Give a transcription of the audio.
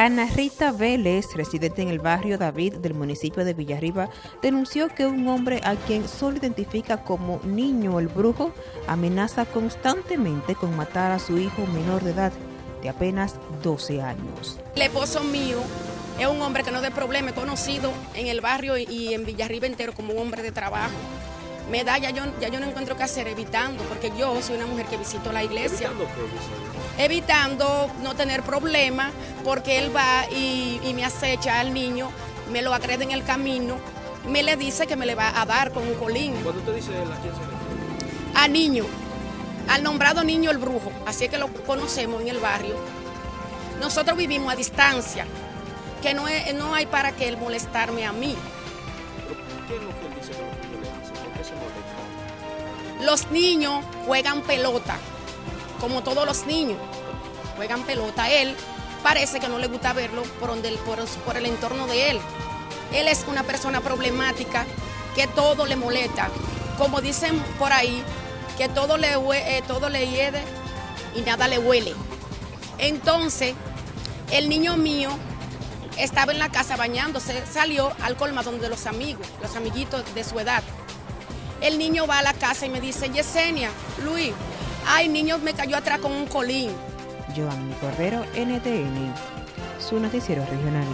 Ana Rita Vélez, residente en el barrio David del municipio de Villarriba, denunció que un hombre a quien solo identifica como niño el brujo amenaza constantemente con matar a su hijo menor de edad de apenas 12 años. El esposo mío es un hombre que no de problema, conocido en el barrio y en Villarriba entero como un hombre de trabajo. Me da, ya yo, ya yo no encuentro qué hacer evitando, porque yo soy una mujer que visito la iglesia. ¿Evitando qué? Evitando no tener problemas, porque él va y, y me acecha al niño, me lo agrede en el camino, me le dice que me le va a dar con un colín. Cuando usted dice él, ¿a quién se refiere? A niño, al nombrado niño el brujo, así es que lo conocemos en el barrio. Nosotros vivimos a distancia, que no, es- no hay para que él molestarme a mí. Pero, ¿Qué es lo que él dice que los niños juegan pelota, como todos los niños, juegan pelota. Él parece que no le gusta verlo por, donde, por, por el entorno de él. Él es una persona problemática que todo le molesta. Como dicen por ahí, que todo le, eh, todo le hiede y nada le huele. Entonces, el niño mío estaba en la casa bañándose, salió al colmadón de los amigos, los amiguitos de su edad. El niño va a la casa y me dice, Yesenia, Luis, ay, niño me cayó atrás con un colín. Joanny Cordero, NTN, su noticiero regional.